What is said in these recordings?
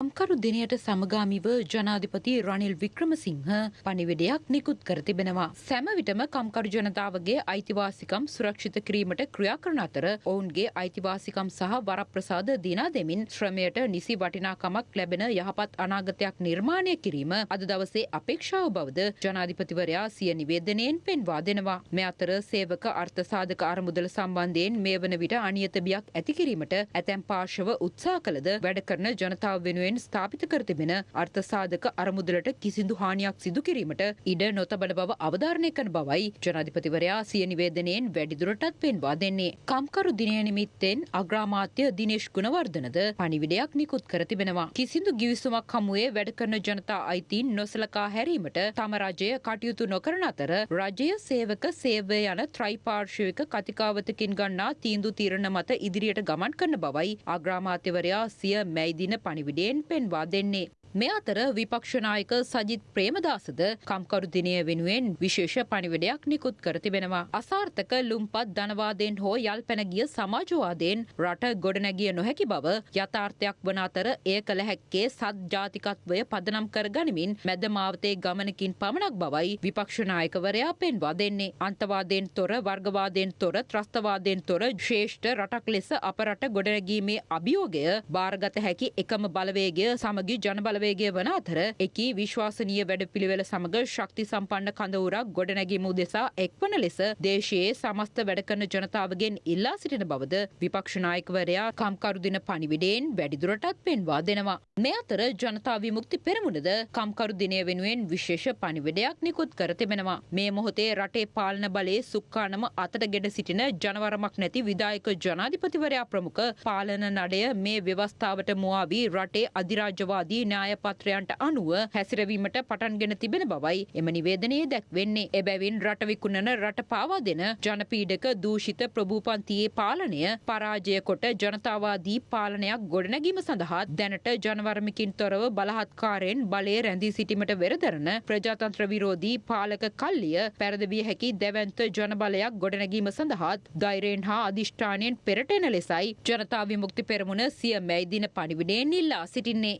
කම්කරු දිනයට සමගාමිව ජනාධිපති රනිල් වික්‍රමසිංහ පණිවිඩයක් නිකුත් කර තිබෙනවා. සැම විටම කම්කරු ජනතාවගේ අයිතිවාසිකම් සුරක්ෂිත කිරීමට ක්‍රියා කරන අතර ඔවුන්ගේ අයිතිවාසිකම් සහ වරප්‍රසාද දිනා දෙමින් ශ්‍රමයට නිසි වටිනාකමක් ලැබෙන යහපත් අනාගතයක් නිර්මාණය කිරීම අද දවසේ අපේක්ෂාව බවද ජනාධිපතිවරයා සිය නිවේදනයෙන් පෙන්වා දෙනවා. මේ අතර සේවක අර්ථසාධක අරමුදල සම්බන්ධයෙන් මේ වන විට අනියත බියක් ඇති කිරීමට ඇතැම් පාර්ශව උත්සාහ කළද වැඩ කරන ජනතාව වෙනුවෙන් වෙනුවෙන් ස්ථාපිත කර තිබෙන අර්ථසාධක අරමුදලට කිසිදු හානියක් සිදු කිරීමට ඉඩ නොතබන බව අවධාරණය කරන බවයි ජනාධිපතිවරයා සිය නිවේදනයෙන් වැඩිදුරටත් පෙන්වා දෙන්නේ. කම්කරු දිනය නිමිත්තෙන් අග්‍රාමාත්‍ය දිනේශ් ගුණවර්ධනද පණිවිඩයක් නිකුත් කර තිබෙනවා. කිසිදු ගිවිසුමක් හමුවේ වැඩ කරන ජනතා අයිතීන් නොසලකා හැරීමට තම රජය කටයුතු නොකරන අතර රජය සේවක සේවය යන ත්‍රයිපාර්ශවික කතිකාවතකින් ගන්නා තීන්දු තීරණ මත ඉදිරියට ගමන් කරන බවයි අග්‍රාමාත්‍යවරයා සිය මැයිදින පණිවිඩයෙන් පෙන්වා දෙන්නේ. මේ අතර විපක්ෂනායක සජිත් ප්‍රේමදාසද කම්කරු දිනය වෙනුවෙන් විශේෂ පණිවිඩයක් නිකුත් කර තිබෙනවා. අසාර්ථක ලුම්පත් ධනවාදයෙන් හෝ යල් පැනගිය සමාජවාදයෙන් රට ගොඩනැගිය නොහැකි බව යථාර්ථයක් වන අතර එය කළ හැක්කේ සත් ජාතිකත්වය පදනම් කර ගනිමින් මැද මාවතේ ගමනකින් පමණක් බවයි විපක්ෂනායකවරයා පෙන්වා දෙන්නේ. අන්තවාදයෙන් තොර වර්ගවාදයෙන් තොර ත්‍රස්තවාදයෙන් තොර ශ්‍රේෂ්ඨ රටක් ලෙස අප රට ගොඩනැගීමේ අභියෝගය භාරගත හැකි එකම බලවේගය සමගි ජනබල බලවේගය වන අතර එකී විශ්වාසනීය වැඩපිළිවෙල සමග ශක්ති සම්පන්න කඳවුරක් ගොඩනැගීම උදෙසා එක්වන ලෙස දේශයේ සමස්ත වැඩ කරන ජනතාවගෙන් ඉල්ලා සිටින බවද විපක්ෂ නායකවරයා කම්කරු දින පණිවිඩයෙන් වැඩිදුරටත් පෙන්වා දෙනවා. මේ අතර ජනතා විමුක්ති පෙරමුණද කම්කරු දිනය වෙනුවෙන් විශේෂ පණිවිඩයක් නිකුත් කර තිබෙනවා. මේ මොහොතේ රටේ පාලන බලයේ සුක්කානම අතට ගෙඩ සිටින ජනවරමක් නැති විදායක ජනාධිපතිවරයා ප්‍රමුඛ පාලන නඩය මේ ව්‍යවස්ථාවට මුවාවී රටේ අධිරාජ්‍යවාදී න්‍යාය න්‍යායපත්‍රයන්ට අනුව හැසිරවීමට පටන්ගෙන තිබෙන බවයි එම නිවේදනයේ දැක්වෙන්නේ. එබැවින් රට විකුණන රට පාවා දෙන ජනපීඩක දූෂිත ප්‍රභූපන්තියේ පාලනය පරාජය කොට ජනතාවාදී පාලනයක් ගොඩනැගීම සඳහා දැනට ජනවර්මිකින් තොරව බලහත්කාරයෙන් බලය රැඳී සිටීමට වෙරදරන ප්‍රජාතන්ත්‍ර විරෝධී පාලක කල්ලිය පැරදවිය හැකි දැවන්ත ජනබලයක් ගොඩනැගීම සඳහාත් ධෛරයෙන් හා අධිෂ්ඨානයෙන් පෙරට එන ලෙසයි ජනතා විමුක්ති පෙරමුණ සිය මැයිදින පණිවිඩයෙන් ඉල්ලා සිටින්නේ.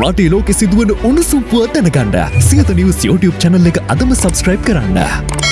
රටේ ලෝකෙ සිදුවන උණුසුම් පුව දැනගන්න සියත නිවස් YouTube channel එක අදම subscribe කරන්න.